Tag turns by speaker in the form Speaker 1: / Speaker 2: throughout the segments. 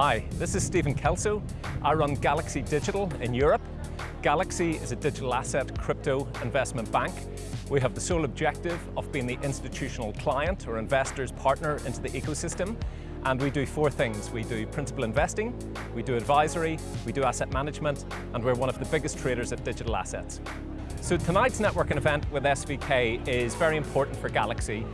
Speaker 1: Hi, this is Stephen Kelso. I run Galaxy Digital in Europe. Galaxy is a digital asset crypto investment bank. We have the sole objective of being the institutional client or investor's partner into the ecosystem. And we do four things. We do principal investing, we do advisory, we do asset management, and we're one of the biggest traders of digital assets. So tonight's networking event with SVK is very important for Galaxy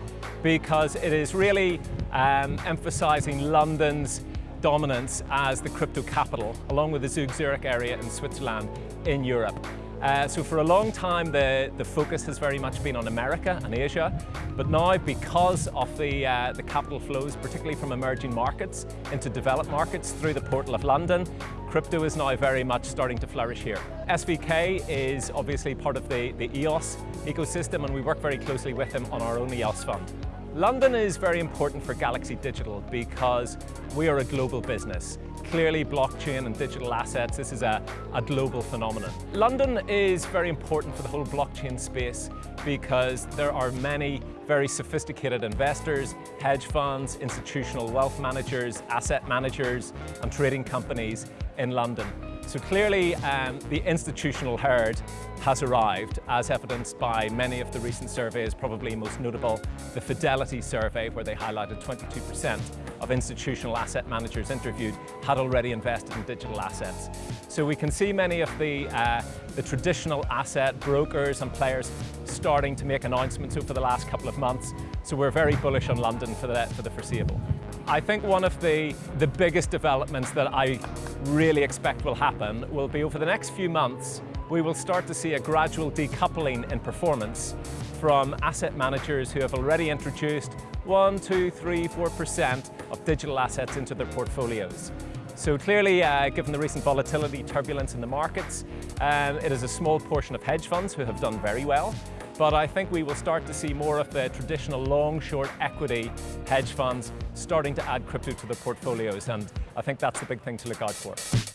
Speaker 1: because it is really um, emphasizing London's dominance as the crypto capital, along with the Zug Zurich area in Switzerland in Europe. Uh, so for a long time, the, the focus has very much been on America and Asia, but now because of the, uh, the capital flows, particularly from emerging markets into developed markets through the portal of London, crypto is now very much starting to flourish here. SVK is obviously part of the, the EOS ecosystem and we work very closely with them on our own EOS fund. London is very important for Galaxy Digital because we are a global business. Clearly blockchain and digital assets, this is a, a global phenomenon. London is very important for the whole blockchain space because there are many very sophisticated investors, hedge funds, institutional wealth managers, asset managers and trading companies in London. So clearly um, the institutional herd has arrived as evidenced by many of the recent surveys, probably most notable the Fidelity survey where they highlighted 22% of institutional asset managers interviewed had already invested in digital assets. So we can see many of the, uh, the traditional asset brokers and players starting to make announcements over the last couple of months. So we're very bullish on London for the, for the foreseeable. I think one of the, the biggest developments that I really expect will happen will be over the next few months, we will start to see a gradual decoupling in performance from asset managers who have already introduced 1, 2, 3, 4% of digital assets into their portfolios. So clearly, uh, given the recent volatility, turbulence in the markets, um, it is a small portion of hedge funds who have done very well. But I think we will start to see more of the traditional long-short equity hedge funds starting to add crypto to their portfolios, and I think that's the big thing to look out for.